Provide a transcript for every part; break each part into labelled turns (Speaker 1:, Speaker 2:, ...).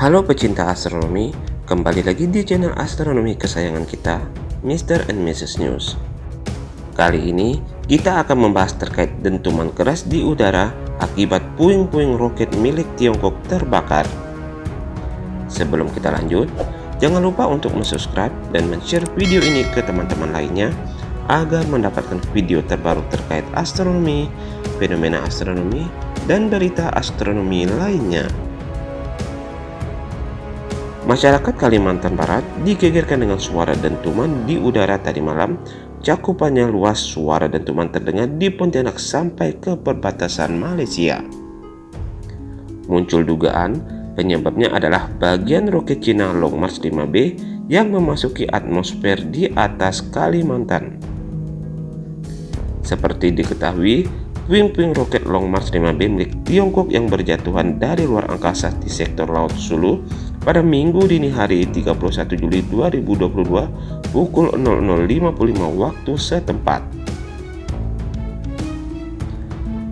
Speaker 1: Halo pecinta astronomi, kembali lagi di channel astronomi kesayangan kita, Mr. and Mrs. News. Kali ini, kita akan membahas terkait dentuman keras di udara akibat puing-puing roket milik Tiongkok terbakar. Sebelum kita lanjut, jangan lupa untuk subscribe dan share video ini ke teman-teman lainnya agar mendapatkan video terbaru terkait astronomi, fenomena astronomi, dan berita astronomi lainnya. Masyarakat Kalimantan Barat digegerkan dengan suara dentuman di udara tadi malam. Cakupannya luas suara dentuman terdengar di Pontianak sampai ke perbatasan Malaysia. Muncul dugaan penyebabnya adalah bagian roket Cina Long March 5B yang memasuki atmosfer di atas Kalimantan. Seperti diketahui, puing-puing roket Long March 5B milik Tiongkok yang berjatuhan dari luar angkasa di sektor Laut Sulu pada Minggu dini hari 31 Juli 2022 pukul 00.55 waktu setempat.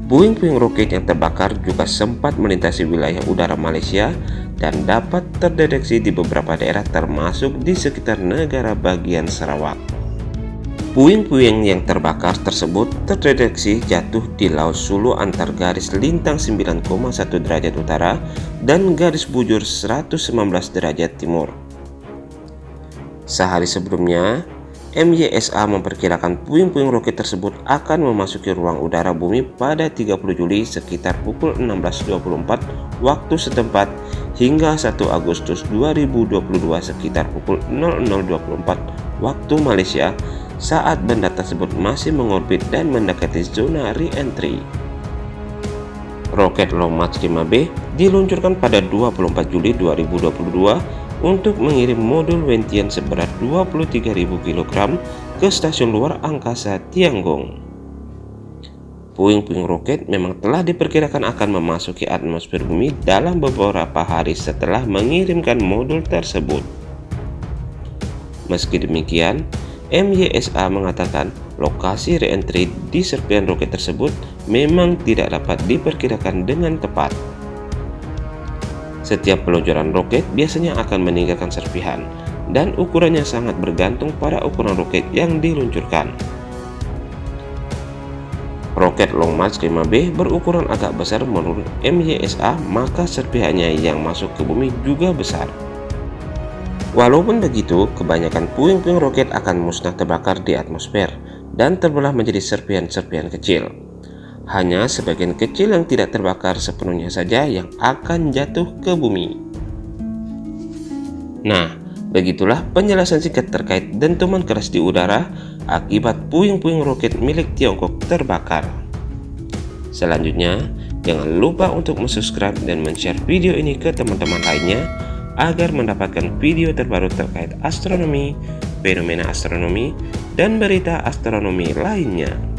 Speaker 1: Puing-puing roket yang terbakar juga sempat melintasi wilayah udara Malaysia dan dapat terdeteksi di beberapa daerah termasuk di sekitar negara bagian Sarawak. Puing-puing yang terbakar tersebut terdeteksi jatuh di Laut Sulu antar garis lintang 9,1 derajat utara dan garis bujur 119 derajat timur. Sehari sebelumnya, MYSA memperkirakan puing-puing roket tersebut akan memasuki ruang udara bumi pada 30 Juli sekitar pukul 16.24 waktu setempat hingga 1 Agustus 2022 sekitar pukul 00.24 waktu Malaysia saat benda tersebut masih mengorbit dan mendekati zona re-entry. Roket Long March 5B diluncurkan pada 24 Juli 2022 untuk mengirim modul Wentian seberat 23.000 kg ke stasiun luar angkasa Tiangong. Puing-puing roket memang telah diperkirakan akan memasuki atmosfer bumi dalam beberapa hari setelah mengirimkan modul tersebut. Meski demikian, MYSA mengatakan lokasi reentry di serpian roket tersebut memang tidak dapat diperkirakan dengan tepat. Setiap peluncuran roket biasanya akan meninggalkan serpihan, dan ukurannya sangat bergantung pada ukuran roket yang diluncurkan. Roket Long March 5B berukuran agak besar menurut MYSA, maka serpihannya yang masuk ke bumi juga besar. Walaupun begitu, kebanyakan puing-puing roket akan musnah terbakar di atmosfer dan terbelah menjadi serpihan-serpihan kecil. Hanya sebagian kecil yang tidak terbakar sepenuhnya saja yang akan jatuh ke bumi. Nah, begitulah penjelasan singkat terkait dentuman keras di udara akibat puing-puing roket milik Tiongkok terbakar. Selanjutnya, jangan lupa untuk subscribe dan share video ini ke teman-teman lainnya agar mendapatkan video terbaru terkait astronomi, fenomena astronomi, dan berita astronomi lainnya.